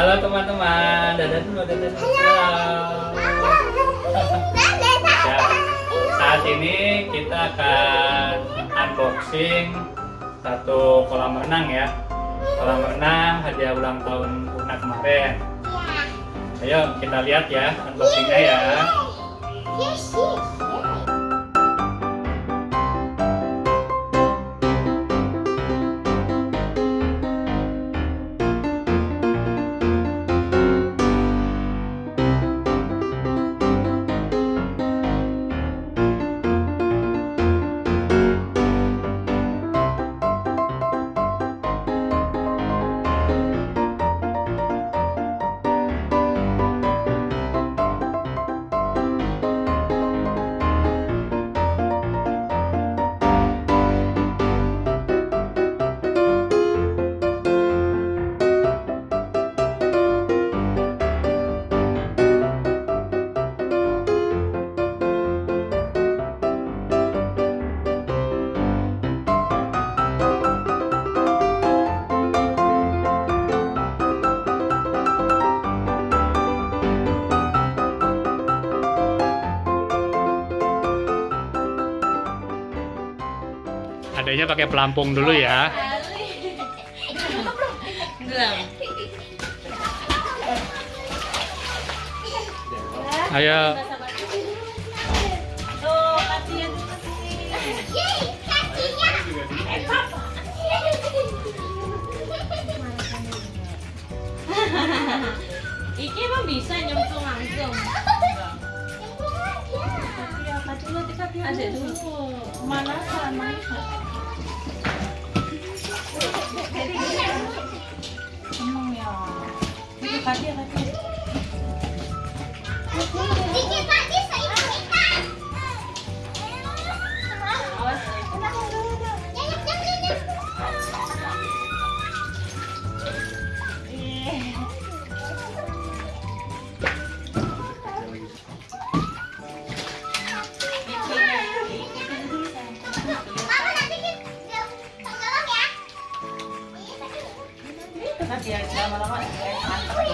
Halo teman-teman, dadah dulu, dadah dulu. Halo. Ya, saat ini kita akan unboxing satu kolam renang ya. Kolam renang hadiah ulang tahun Una kemarin. Ayo kita lihat ya unboxingnya ya. Yes, yes. Adanya pakai pelampung dulu ya. Ayo. Iki emang bisa nyemplung langsung. Iya, kakinya kakinya ada dulu. Mana sama? Ini kaki Kaki yang lama-lama kayak mantap.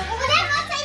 Udah mau saya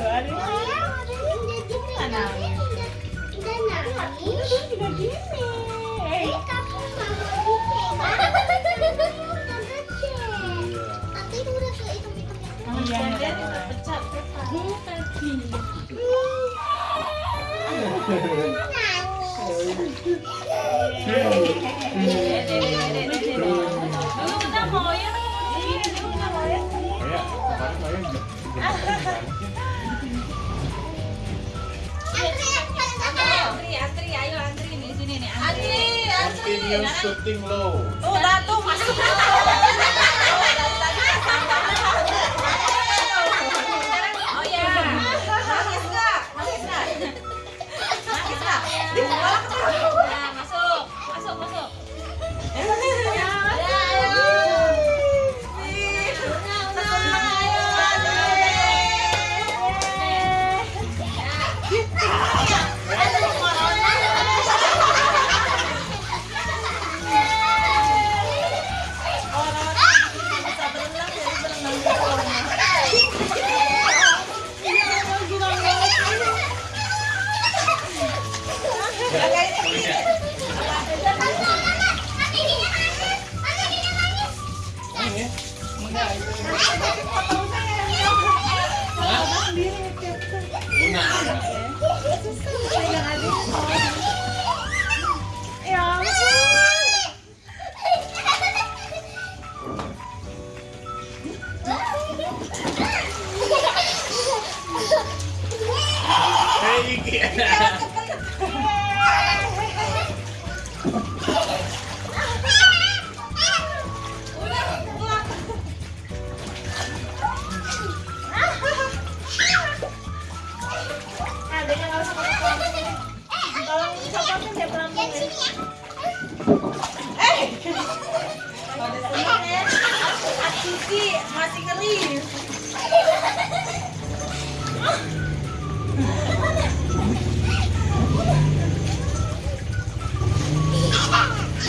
Dulu kita mau ya, dulu kita mau ya. Kayak kemarin juga Antri, antri, ayo antri nih sini nih. Antri, antri. Continue shooting low. Tuh, Datu masuk. now.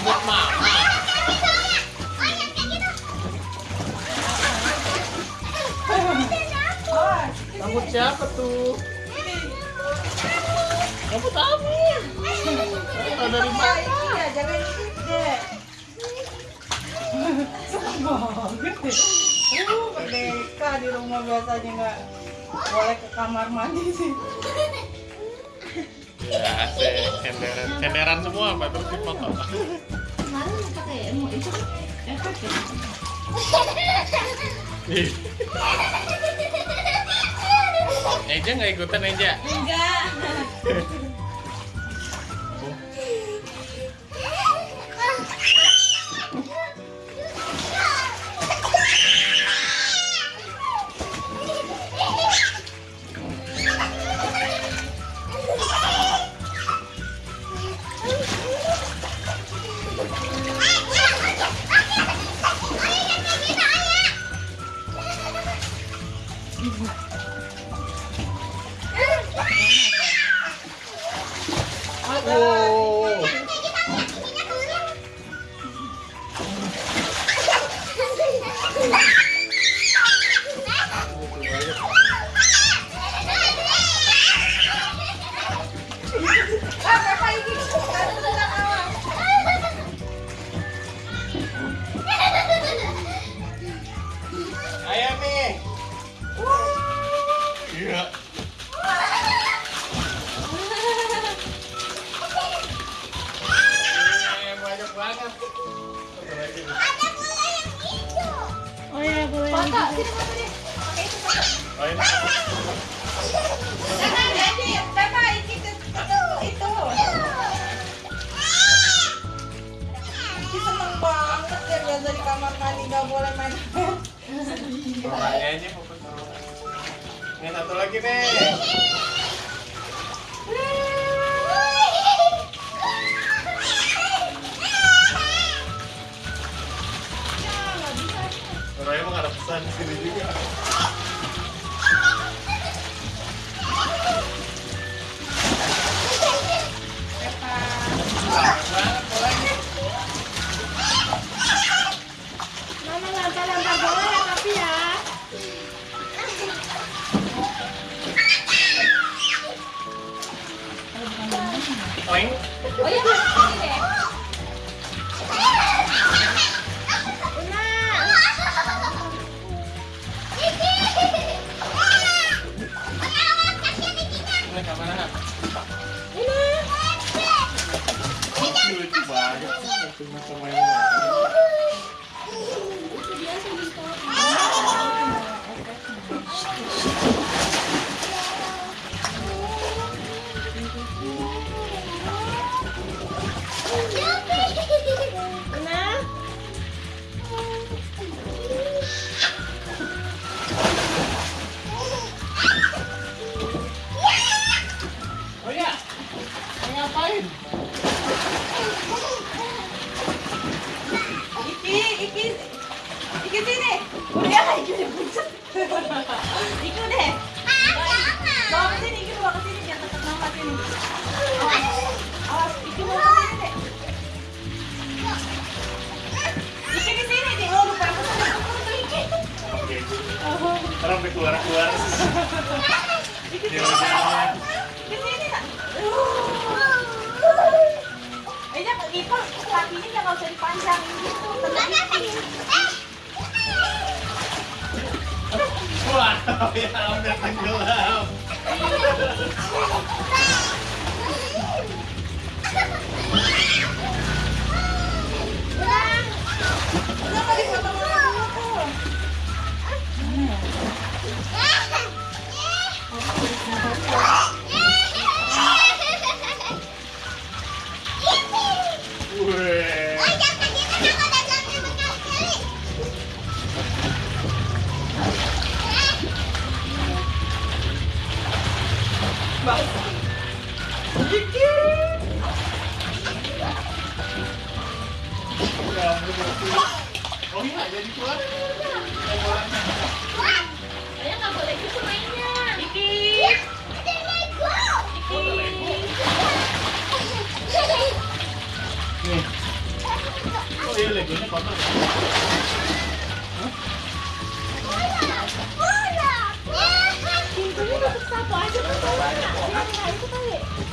rambut mama. Rambut siapa tuh? Rambut kamu. Kalau dari mana? Iya, jangan ikut deh. banget deh. Uh, merdeka di rumah biasanya nggak boleh ke kamar mandi sih ya senderan semua apa terus dipoto kemarin pakai itu efek Eja nggak ikutan Eja? Enggak. Ah, nggak boleh main ini mau ini satu lagi nih emang ada pesan di sini juga. Itu kakinya nggak usah dipanjangin gitu. Wah, ya udah tenggelam. Oh iya, jadi keluar. Saya nggak boleh gitu mainnya. Dikit. Oh iya, legonya kotor. Bola, bola. Pintunya tutup satu aja kan bola. Jangan nggak itu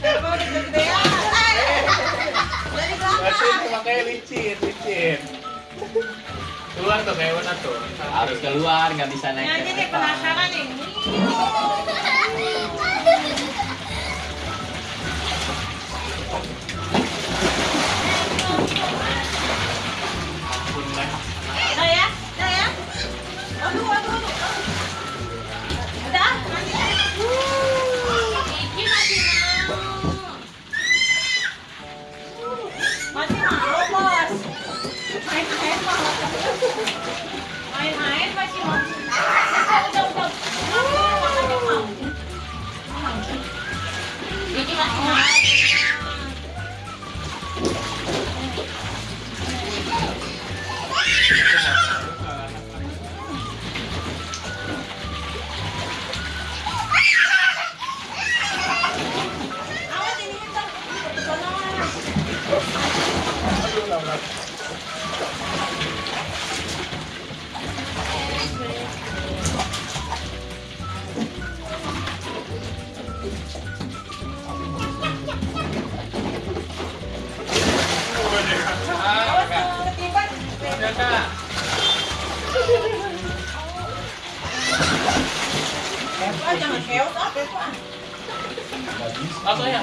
Emang udah kegedean. Dari belakang. Makanya licin, licin. Keluar tuh kayak mana tuh? Harus keluar, nggak bisa naik. Nanti ini penasaran nih. 啊等一下